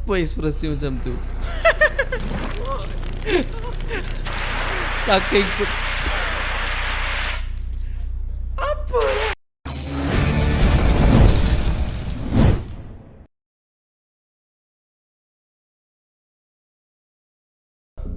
Apa ekspresi macam tu? Saking Apa?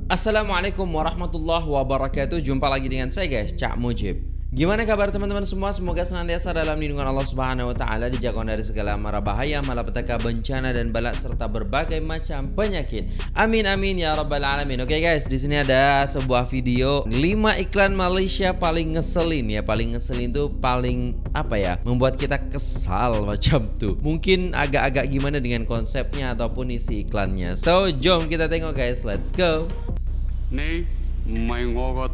Assalamualaikum warahmatullahi wabarakatuh Jumpa lagi dengan saya guys, Cak Mujib Gimana kabar teman-teman semua? Semoga senantiasa dalam lindungan Allah Subhanahu wa taala, dijaga dari segala mara bahaya, malapetaka, bencana dan balak serta berbagai macam penyakit. Amin amin ya rabbal alamin. Oke okay guys, di sini ada sebuah video 5 iklan Malaysia paling ngeselin ya. Paling ngeselin tuh paling apa ya? Membuat kita kesal macam tuh. Mungkin agak-agak gimana dengan konsepnya ataupun isi iklannya. So, jom kita tengok guys, let's go. Nih, main ngogot.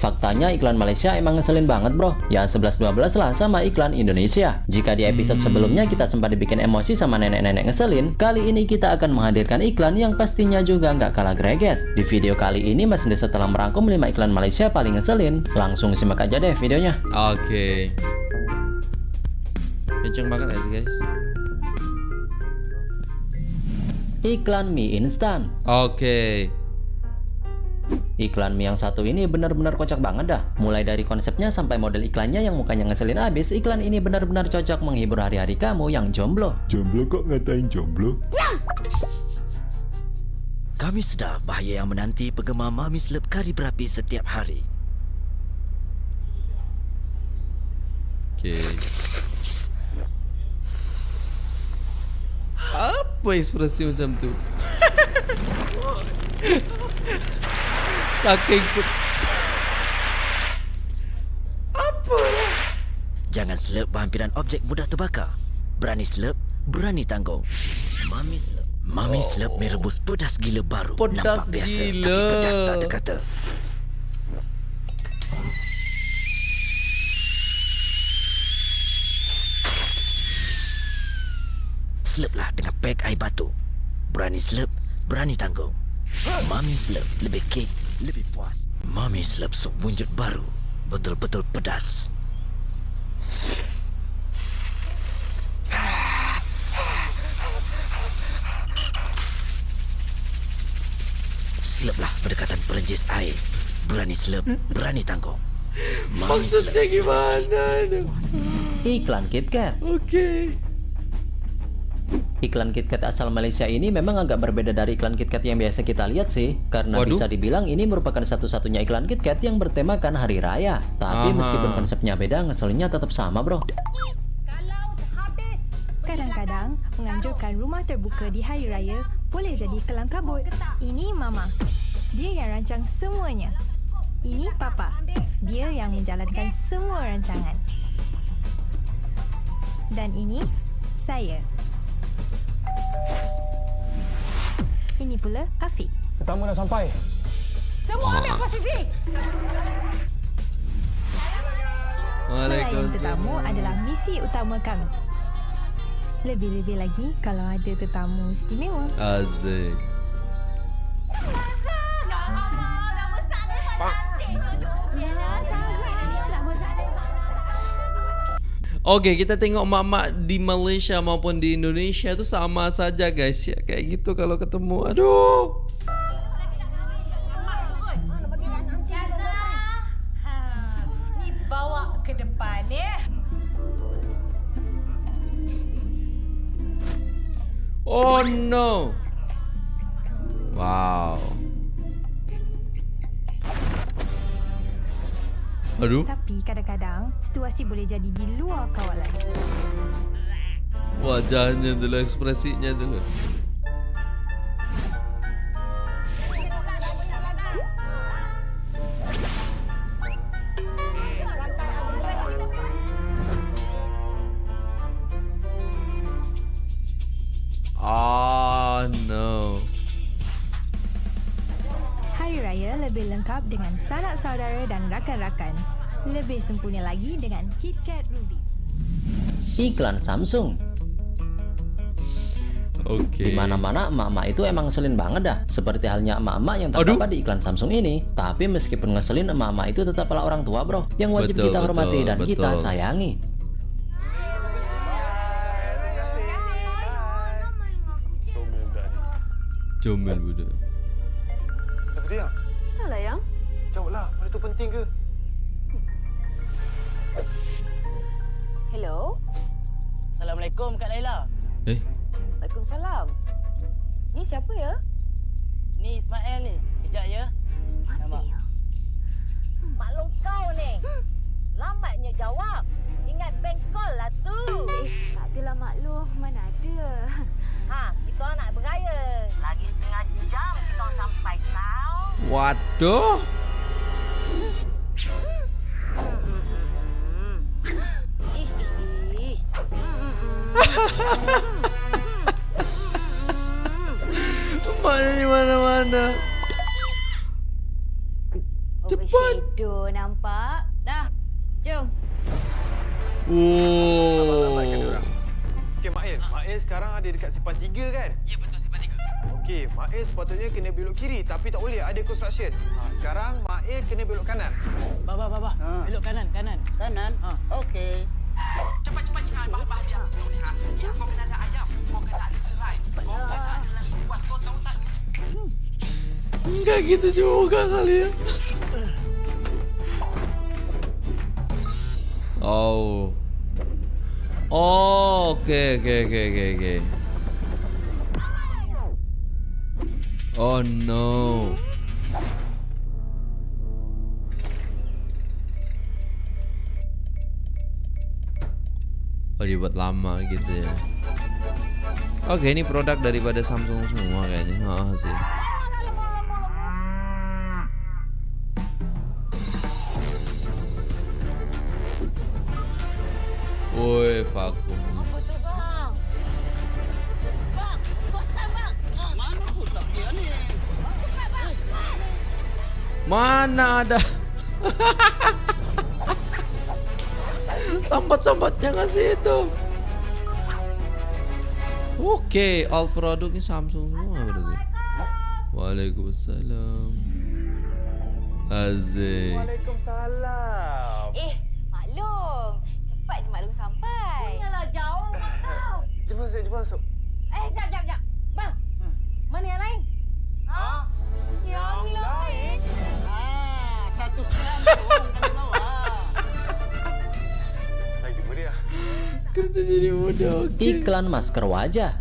Faktanya iklan Malaysia emang ngeselin banget bro. Ya 11-12 lah sama iklan Indonesia. Jika di episode sebelumnya kita sempat dibikin emosi sama nenek-nenek ngeselin Kali ini kita akan menghadirkan iklan yang pastinya juga nggak kalah greget. Di video kali ini Mas Desa telah merangkum 5 iklan Malaysia paling ngeselin. Langsung simak aja deh videonya. Oke. Kenceng banget guys, guys. Iklan mie instan. Oke. Iklan mie yang satu ini benar-benar kocak banget dah. Mulai dari konsepnya sampai model iklannya yang mukanya ngeselin abis, iklan ini benar-benar cocok menghibur hari-hari kamu yang jomblo. Jomblo kok ngatain jomblo? Kami sedar bahaya yang menanti penggemar Mami Slurp kari berapi setiap hari. Oke. Apa ekspresi macam tu? Saking put Apa? Jangan slurp berhampiran objek mudah terbakar. Berani slurp, berani tanggung. Mami Slurp. Mami Slurp merebus pedas gila baru. Pedas Nampak biasa, gila. tapi pedas tak terkata. Slurplah dengan pek air batu. Berani slurp, berani tanggung. Mami Slurp lebih kek, lebih puas. Mami Slurp sup wujud baru. Betul-betul pedas. Slurplah berdekatan perenjis air. Berani slurp, berani tanggung. Mami. Maksudnya gimana tu? Iklan KitKat. Oke. Iklan KitKat asal Malaysia ini memang agak berbeda dari iklan KitKat yang biasa kita lihat sih, karena Waduh. bisa dibilang ini merupakan satu-satunya iklan KitKat yang bertemakan hari raya. Tapi Aha. meskipun konsepnya beda, ngeselinnya tetap sama bro. Kadang-kadang, menganjurkan rumah terbuka di hari raya boleh jadi kelang kabut. Ini Mama. Dia yang rancang semuanya. Ini Papa. Dia yang menjalankan semua rancangan. Dan ini saya. Ini pula Afiq. Tetamu dah sampai. Semua ambil posisi. Melayan tetamu adalah misi utama kami. Lebih-lebih lagi kalau ada tetamu istimewa. Azik. Oke, kita tengok mak-mak di Malaysia maupun di Indonesia itu sama saja guys ya. Kayak gitu kalau ketemu. Aduh. Aduh. Tapi kadang-kadang situasi boleh jadi di luar kawalan. Wajahnya dulu, ekspresinya dulu. lebih lengkap dengan sanak saudara dan rakan-rakan. Lebih sempurna lagi dengan KitKat Rubies. Iklan Samsung Oke. Di mana-mana emak-emak itu emang ngeselin banget dah. Seperti halnya emak-emak yang terdapat di iklan Samsung ini. Tapi meskipun ngeselin emak-emak itu tetaplah orang tua bro. Yang wajib Betul, kita hormati betul, dan kita betul. sayangi. Comel budak. Tu penting ke? Hello. Assalamualaikum Kak Laila. Eh, Waalaikumsalam. Ni siapa ya? Ni Ismail ni. Kejap ya. Nampak? Maklum kau ni. Lambatnya jawab. Ingat bank call lah tu. Eh, tak adalah maklum. Mana ada. Ha, kita orang nak beraya. Lagi setengah jam kita sampai tau. waduh. Cepat. Overshadow nampak. Dah. Jom. Oh. Okey, Mail. Mail sekarang ada dekat simpan tiga kan? Ya betul simpan tiga. Okey, Mail sepatutnya kena belok kiri tapi tak boleh ada construction. Ha, sekarang Mail kena belok kanan. Baba baba. Belok kanan kanan. Kanan. Ha. Okey. Cepat-cepat ingat bahan-bahan dia. Ni ha. Ya, kau kena Enggak gitu juga kali ya. Oh. Oh, oke oke oke oke oke. Oh no. Oh dibuat lama gitu ya. Oke ini produk daripada Samsung semua kayaknya. Oh, sih. Woi, vakum. Apa bang? Bang, bang. Mana? Cepat bang. Mana ada? Sambat-sambatnya ngasih itu. Oke, all produknya Samsung semua berarti. Waalaikumsalam. Azik. Waalaikumsalam. Masuk, jom masuk. Eh, jap, jap, jap. Bang, mana yang lain? Ha? Yang lain? Ah, satu kali bawah. Lagi meriah. Kerja jadi muda. Oke. Iklan masker wajah.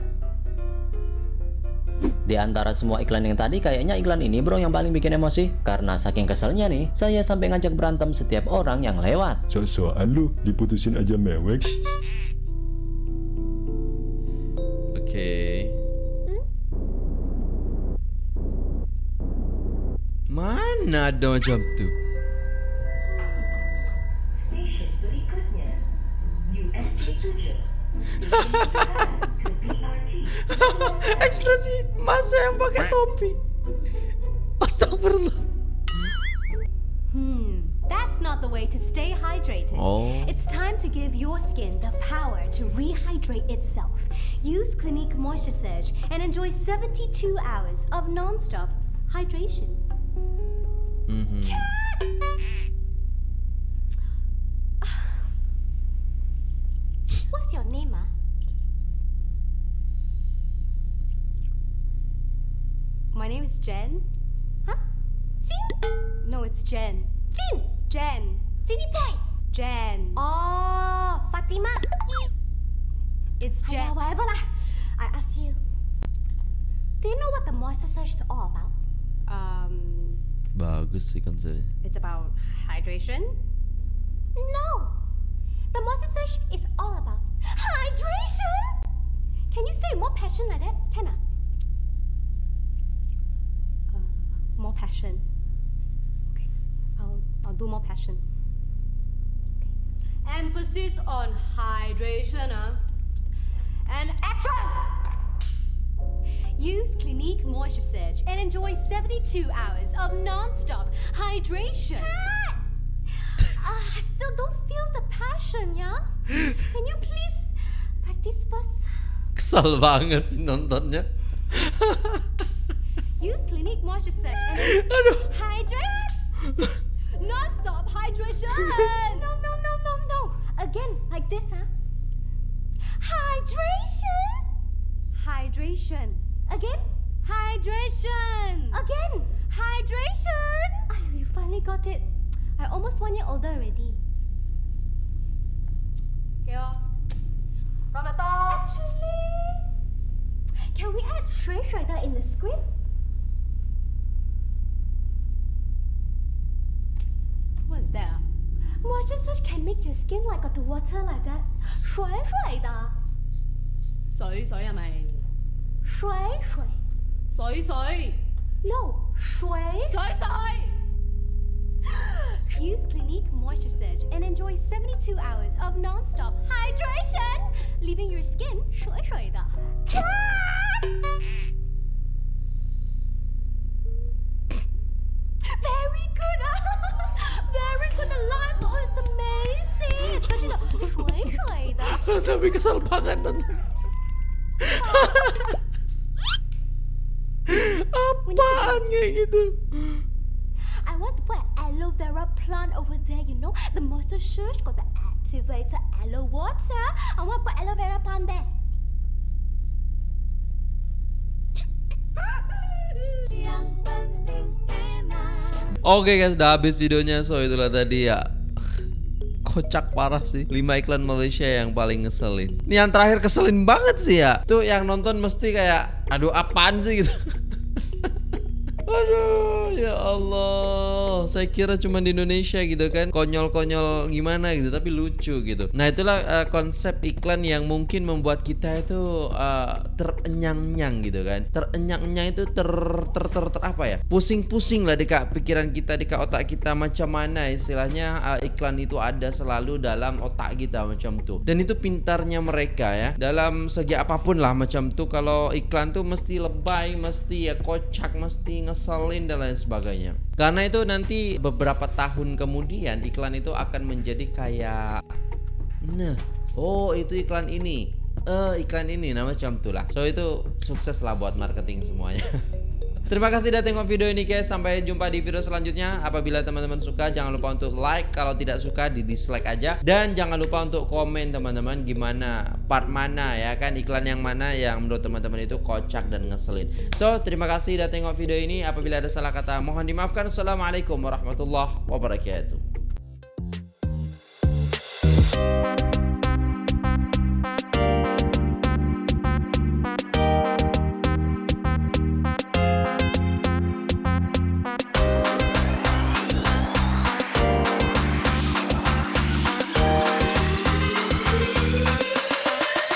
Di antara semua iklan yang tadi kayaknya iklan ini bro yang paling bikin emosi Karena saking keselnya nih Saya sampai ngajak berantem setiap orang yang lewat Sok-sokan lu diputusin aja mewek. Mana ada macam tu? Ekspresi masa yang pakai topi. Astagfirullah. Hmm, that's not the way to stay hydrated. Oh. It's time to give your skin the power to rehydrate itself. Use Clinique Moisture Surge and enjoy 72 hours of non-stop hydration. Mhm. What's your name, ah? My name is Jen. Huh? Jin? No, it's Jen. Jin! Jen. Jenny boy. Jen. Oh, Fatima. It's Jen. whatever lah. I ask you. Do you know what the moisture surge is all about? Um, It's about hydration. No. The moisture surge is all about hydration. Can you say more passion like that? Can I? Uh, more passion. Okay. I'll I'll do more passion. Okay. Emphasis on hydration, huh? And action! Use Clinique Moisture Surge and enjoy 72 hours of non-stop hydration. Ah, I still don't feel the passion, yeah? Can you please practice first? Kesel banget sih nontonnya. Use Clinique Moisture Surge and hydration. Non-stop hydration. no, no, no, no, no. Again, like this, huh? Hydration. Hydration. Again. Hydration. Again. Hydration. Oh, you finally got it. I almost one year older already. Okay, oh. From the top. Actually, can we add Shui Shredder in the script? What's that? Moisture surge can make your skin like got the water like that. 水水的。水水系咪？ 水水。水水。No，水。水水。Use Clinique Moisture Surge and enjoy 72 hours of non-stop hydration, leaving your skin 水水的。Very good, very good. The lines, oh, it's amazing. Especially the 水水的。 Tapi kesel banget nonton. kayak gitu? I want to put aloe vera plant over there, you know? The Moisture Surge got the activated aloe water. I want to put aloe vera plant there. Oke guys, udah habis videonya. So itulah tadi ya. Kocak parah sih 5 iklan Malaysia yang paling ngeselin Ini yang terakhir keselin banget sih ya Tuh yang nonton mesti kayak Aduh apaan sih gitu Aduh ya Allah. Saya kira cuma di Indonesia gitu kan. Konyol-konyol gimana gitu Tapi lucu gitu. Nah itulah uh, konsep iklan yang mungkin membuat kita itu uh, Terenyang-nyang gitu kan. Terenyang-nyang itu ter, ter, ter, ter apa ya? Pusing-pusing lah dekat pikiran kita Dekat otak kita Macam mana. Istilahnya uh, Iklan itu ada selalu dalam otak kita Macam tuh Dan itu pintarnya mereka ya. Dalam segi apa pun lah macam tuh Kalau iklan tuh mesti lebay Mesti ya kocak Mesti ngeselin dan lain sebagainya. Karena itu nanti beberapa tahun kemudian Iklan itu akan menjadi kayak Nah Oh itu iklan ini. Eh iklan ini Nah macam itulah So itu sukses lah buat marketing semuanya Terima kasih udah tengok video ini guys. Sampai jumpa di video selanjutnya. Apabila teman-teman suka Jangan lupa untuk like. Kalau tidak suka di dislike aja. Dan jangan lupa untuk komen teman-teman Gimana part mana ya kan? Iklan yang mana yang menurut teman-teman itu kocak dan ngeselin. So terima kasih udah tengok video ini. Apabila ada salah kata Mohon dimaafkan. Assalamualaikum warahmatullahi wabarakatuh